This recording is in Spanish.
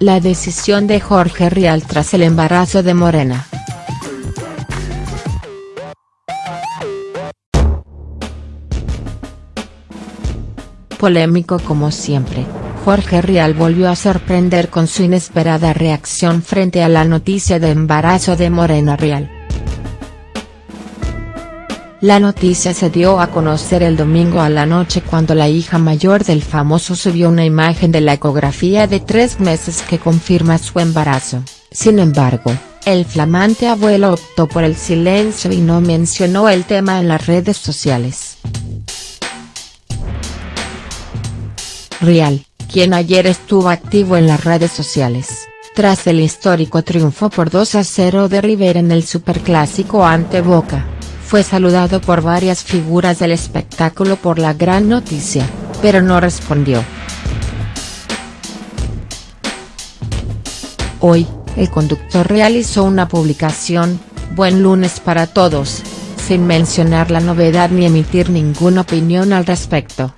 La decisión de Jorge Rial tras el embarazo de Morena. Polémico como siempre, Jorge Rial volvió a sorprender con su inesperada reacción frente a la noticia de embarazo de Morena Rial. La noticia se dio a conocer el domingo a la noche cuando la hija mayor del famoso subió una imagen de la ecografía de tres meses que confirma su embarazo, sin embargo, el flamante abuelo optó por el silencio y no mencionó el tema en las redes sociales. Rial, quien ayer estuvo activo en las redes sociales, tras el histórico triunfo por 2 a 0 de River en el Superclásico ante Boca fue saludado por varias figuras del espectáculo por la gran noticia, pero no respondió. Hoy, el conductor realizó una publicación, Buen lunes para todos, sin mencionar la novedad ni emitir ninguna opinión al respecto.